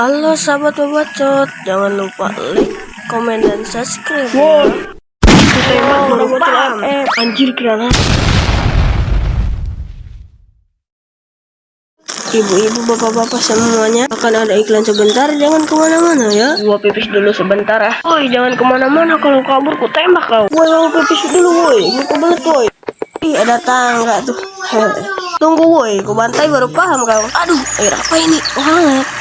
Halo sahabat bacot, jangan lupa like, komen, dan subscribe Wow. ya. Tembak baru paham. Eh, anjir granat. Ibu-ibu, bapak-bapak semuanya akan ada iklan sebentar, jangan ke mana-mana ya. Gua pipis dulu sebentar ah. Woi, jangan ke mana-mana kalau kabur ku tembak kau. Woi, mau pipis dulu woi, mau kebelet woi. Ih, ada tangga tuh. Heh. Tunggu woi, ku bantai baru paham kau. Aduh, air apa ini? Oh, hangat.